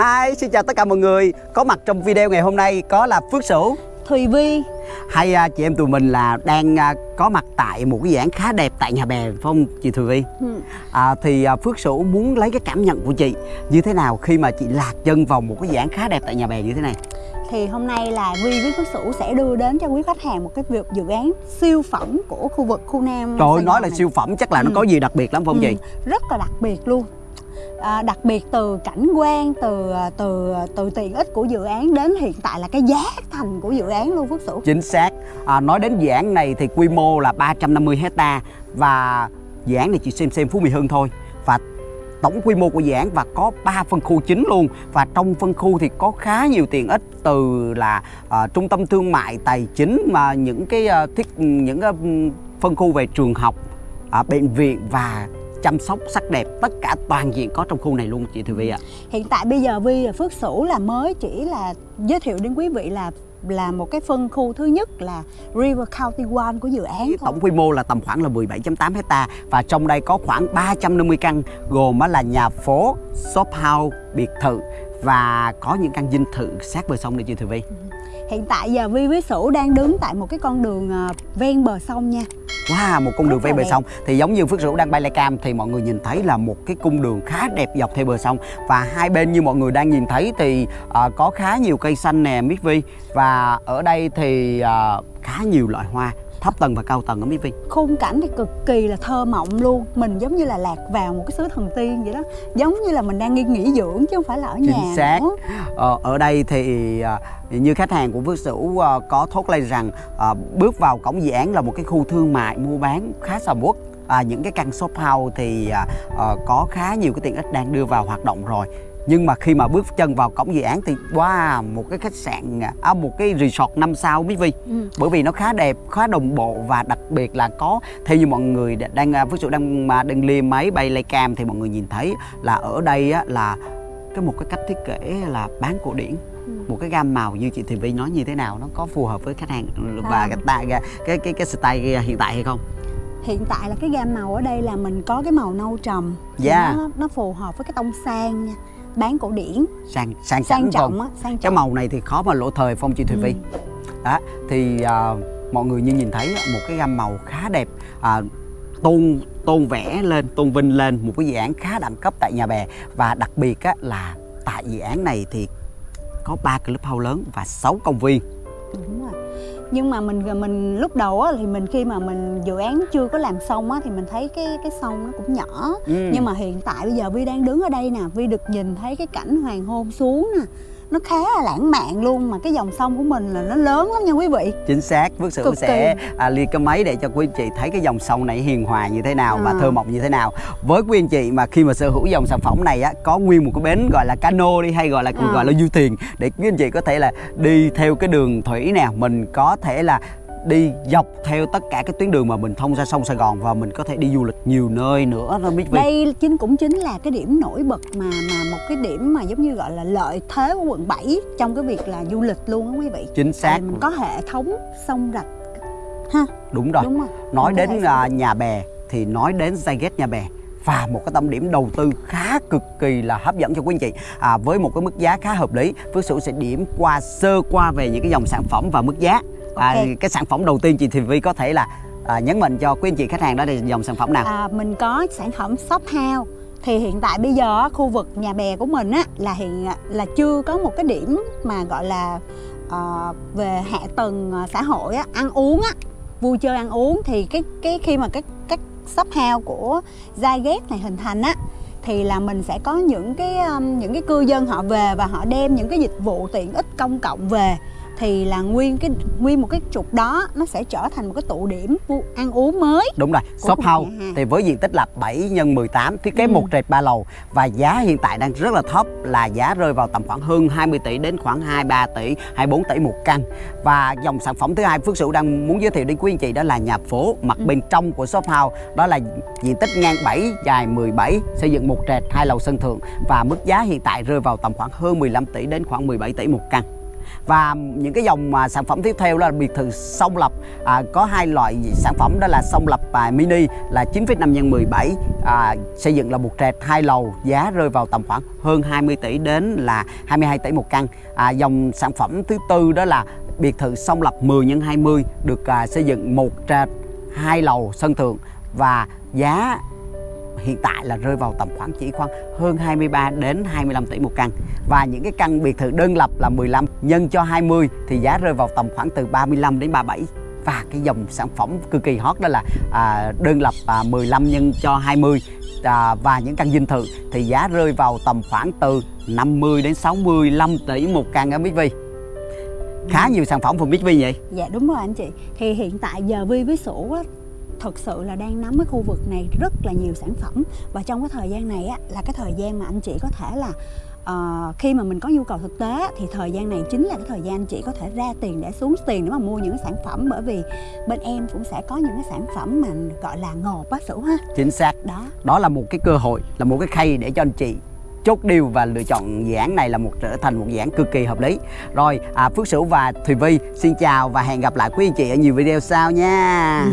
Hi, xin chào tất cả mọi người Có mặt trong video ngày hôm nay có là Phước Sửu Thùy Vi Hay à, chị em tụi mình là đang à, có mặt tại một cái dự án khá đẹp tại nhà bè phải không chị Thùy Vi? Ừ. À, thì à, Phước Sửu muốn lấy cái cảm nhận của chị như thế nào khi mà chị lạc chân vào một cái dự án khá đẹp tại nhà bè như thế này Thì hôm nay là Vi với Phước Sửu sẽ đưa đến cho quý khách hàng một cái việc dự án siêu phẩm của khu vực khu Nam Trời ơi, nói là này. siêu phẩm chắc là nó Ừ. có gì đặc biệt lắm không Ừ, chị? Rất là đặc biệt luôn à, Đặc biệt từ cảnh quan, từ à, từ à, từ tiện ích của dự án đến hiện tại là cái giá thành của dự án luôn Phước Sửu. Chính xác. À, Nói đến dự án này thì quy mô là 350 hecta Và dự án này chỉ xem xem Phú Mỹ Hưng thôi. Và tổng quy mô của dự án và có 3 phân khu chính luôn. Và trong phân khu thì có khá nhiều tiện ích Từ là uh, trung tâm thương mại, tài chính Mà những cái uh, thiết những cái, phân khu về trường học, uh, bệnh viện và chăm sóc sắc đẹp Tất cả toàn diện có trong khu này luôn chị Thùy Vi ạ Hiện tại bây giờ Vi và Phước Sửu là mới chỉ là giới thiệu đến quý vị là là một cái phân khu thứ nhất là River County One của dự án thôi. Tổng quy mô là tầm khoảng là 17.8 hecta và trong đây có khoảng 350 căn gồm là nhà phố, shop house, biệt thự và có những căn dinh thự sát bờ sông này chị Thùy Vi. Hiện tại giờ Vi với Sửu đang đứng tại một cái con đường à, ven bờ sông nha. Wow, một cung đường ven bờ sông. Thì giống như Phước Sửu đang bay cam thì mọi người nhìn thấy là một cái cung đường khá đẹp dọc theo bờ sông. Và hai bên như mọi người đang nhìn thấy thì à, có khá nhiều cây xanh nè Miss Vi. Và ở đây thì à, khá nhiều loại hoa thấp tầng và cao tầng ở Miss Vi. Khung cảnh thì cực kỳ là thơ mộng luôn Mình giống như là lạc vào một cái xứ thần tiên vậy đó Giống như là mình đang đi nghỉ dưỡng chứ không phải là ở nhà Chính xác. nữa. Ờ, ở đây thì à, như khách hàng của Phước Sửu à, có thốt lên rằng à, bước vào cổng dự án là một cái khu thương mại mua bán khá sầm uất. À, những cái căn shop house thì à, à, có khá nhiều cái tiện ích đang đưa vào hoạt động rồi. Nhưng mà khi mà bước chân vào cổng dự án thì wow, một cái khách sạn à, một cái resort 5 sao Mỹ Vi. Ừ. Bởi vì nó khá đẹp, khá đồng bộ và đặc biệt là có theo như mọi người đang à, Phước Sửu đang mà đang liêm máy bay lay cam thì mọi người nhìn thấy là ở đây á, là cái một cái cách thiết kế là bán cổ điển Ừ. một cái gam màu như chị Thị Vi nói như thế nào nó có phù hợp với khách hàng và À. cái cái cái cái, style hiện tại hay không Hiện tại là cái gam màu ở đây là mình có cái màu nâu trầm Yeah. nó, nó phù hợp với cái tông sang nha Bán cổ điển. Sang sang Sang trọng á Sang cái trọng. màu này thì khó mà lỗ thời phong chị Thùy Vi Ừ. đó thì à, mọi người như nhìn thấy một cái gam màu khá đẹp à, tôn tôn vẽ lên tôn vinh lên một cái dự án khá đẳng cấp tại nhà bè. Và đặc biệt á, là tại dự án này thì có ba clubhouse lớn và 6 công viên. Đúng rồi. Nhưng mà mình mình lúc đầu á, thì mình khi mà mình dự án chưa có làm xong á, thì mình thấy cái cái sông nó cũng nhỏ Ừ. nhưng mà hiện tại bây giờ Vi đang đứng ở đây nè Vi được nhìn thấy cái cảnh hoàng hôn xuống nè nó khá là lãng mạn luôn mà cái dòng sông của mình là nó lớn lắm nha quý vị chính xác Phước Cực sẽ à, liệt cái máy để cho quý anh chị thấy cái dòng sông này hiền hòa như thế nào và À. thơ mộng như thế nào với quý anh chị mà khi mà sở hữu dòng sản phẩm này á có nguyên một cái bến gọi là cano đi hay gọi là À. gọi là du thuyền để quý anh chị có thể là đi theo cái đường thủy nè mình có thể là đi dọc theo tất cả cái tuyến đường mà mình thông ra sông Sài Gòn và mình có thể đi du lịch nhiều nơi nữa đó biết vì đây chính cũng chính là cái điểm nổi bật mà mà một cái điểm mà giống như gọi là lợi thế của quận 7 trong cái việc là du lịch luôn á quý vị. Chính xác. Tại mình có hệ thống sông rạch ha? Đúng rồi. Đúng không nói đến hệ à, nhà bè thì nói đến Zyget nhà bè và một cái tâm điểm đầu tư khá cực kỳ là hấp dẫn cho quý anh chị. À, với một cái mức giá khá hợp lý Phước Sửu sẽ điểm qua sơ qua về những cái dòng sản phẩm và mức giá à, Ok. cái sản phẩm đầu tiên chị Thì Vi có thể là à, nhấn mạnh cho quý anh chị khách hàng đó là dòng sản phẩm nào? À, mình có sản phẩm shop house. Thì hiện tại bây giờ khu vực nhà bè của mình á là hiện là chưa có một cái điểm mà gọi là ờ, về hạ tầng ờ, xã hội á ăn uống á vui chơi ăn uống. Thì cái cái khi mà các các shop house của Zyget này hình thành á thì là mình sẽ có những cái um, những cái cư dân họ về và họ đem những cái dịch vụ tiện ích công cộng về thì là nguyên cái nguyên một cái trục đó nó sẽ trở thành một cái tụ điểm ăn uống mới Đúng rồi, shop house thì với diện tích là 7 x 18 thiết kế Ừ. một trệt ba lầu và giá hiện tại đang rất là thấp là giá rơi vào tầm khoảng hơn 20 tỷ đến khoảng 23 tỷ, 24 tỷ một căn. Và dòng sản phẩm thứ hai Phước Sửu đang muốn giới thiệu đến quý anh chị đó là nhà phố mặt Ừ. bên trong của shop house đó là diện tích ngang 7 dài 17 xây dựng một trệt hai lầu sân thượng và mức giá hiện tại rơi vào tầm khoảng hơn 15 tỷ đến khoảng 17 tỷ một căn và những cái dòng mà sản phẩm tiếp theo là biệt thự song lập. À, có hai loại sản phẩm đó là song lập à, mini là 9,5 x 17 à, xây dựng là một trệt hai lầu giá rơi vào tầm khoảng hơn 20 tỷ đến là 22 tỷ một căn. À, dòng sản phẩm thứ tư đó là biệt thự song lập 10 x 20 được à, xây dựng một trệt hai lầu sân thượng và giá hiện tại là rơi vào tầm khoảng chỉ khoảng hơn 23 đến 25 tỷ một căn. Và những cái căn biệt thự đơn lập là 15 nhân cho 20 thì giá rơi vào tầm khoảng từ 35 đến 37 và cái dòng sản phẩm cực kỳ hot đó là à, đơn lập à, 15 nhân cho 20 à, và những căn dinh thự thì giá rơi vào tầm khoảng từ 50 đến 65 tỷ một căn ở Big V khá nhiều sản phẩm from Big V vậy? Dạ đúng rồi anh chị. Thì hiện tại giờ Vi với Sủ á thực sự là đang nắm cái khu vực này rất là nhiều sản phẩm. Và trong cái thời gian này á là cái thời gian mà anh chị có thể là ờ, khi mà mình có nhu cầu thực tế thì thời gian này chính là cái thời gian anh chị có thể ra tiền để xuống tiền để mà mua những cái sản phẩm. Bởi vì bên em cũng sẽ có những cái sản phẩm mà gọi là ngột á Sủ ha. Chính xác. Đó. Đó là một cái cơ hội là một cái khay để cho anh chị chốt điều và lựa chọn dự án này là một trở thành một dự án cực kỳ hợp lý. Rồi à, Phước Sửu và Thùy Vi xin chào và hẹn gặp lại quý anh chị ở nhiều video sau nha